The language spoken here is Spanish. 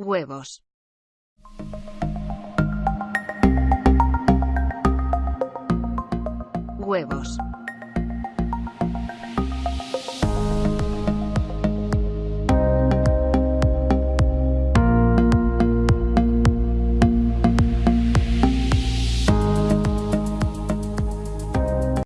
Huevos. Huevos.